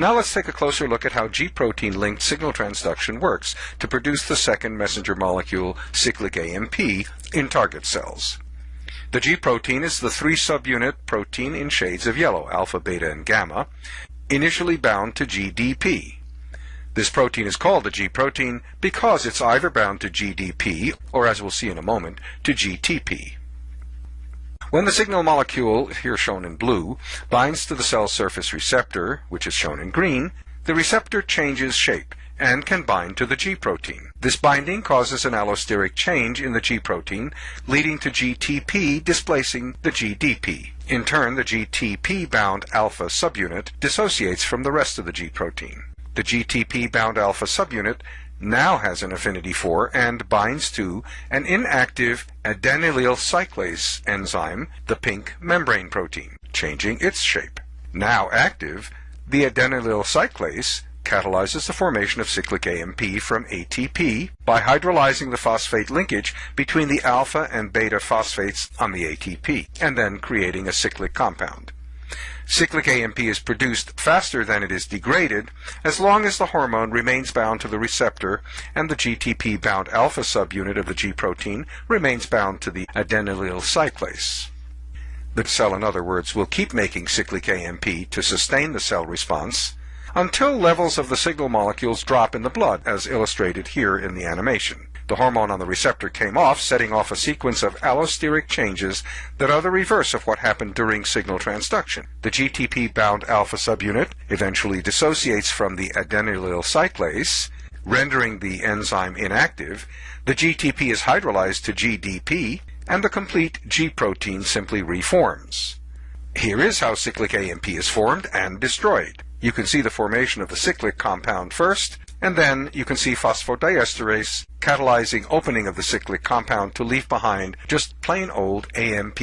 Now let's take a closer look at how G-protein linked signal transduction works to produce the second messenger molecule, cyclic AMP, in target cells. The G-protein is the three subunit protein in shades of yellow, alpha, beta, and gamma, initially bound to GDP. This protein is called a G-protein because it's either bound to GDP, or as we'll see in a moment, to GTP. When the signal molecule, here shown in blue, binds to the cell surface receptor, which is shown in green, the receptor changes shape and can bind to the G protein. This binding causes an allosteric change in the G protein, leading to GTP displacing the GDP. In turn, the GTP-bound alpha subunit dissociates from the rest of the G protein. The GTP-bound alpha subunit now has an affinity for and binds to an inactive adenylyl cyclase enzyme, the pink membrane protein, changing its shape. Now active, the adenylyl cyclase catalyzes the formation of cyclic AMP from ATP by hydrolyzing the phosphate linkage between the alpha and beta phosphates on the ATP, and then creating a cyclic compound. Cyclic AMP is produced faster than it is degraded as long as the hormone remains bound to the receptor and the GTP-bound alpha subunit of the G protein remains bound to the adenylyl cyclase. The cell, in other words, will keep making cyclic AMP to sustain the cell response until levels of the signal molecules drop in the blood, as illustrated here in the animation. The hormone on the receptor came off, setting off a sequence of allosteric changes that are the reverse of what happened during signal transduction. The GTP-bound alpha subunit eventually dissociates from the adenylyl cyclase, rendering the enzyme inactive. The GTP is hydrolyzed to GDP, and the complete G protein simply reforms. Here is how cyclic AMP is formed and destroyed. You can see the formation of the cyclic compound first, and then you can see phosphodiesterase catalyzing opening of the cyclic compound to leave behind just plain old AMP.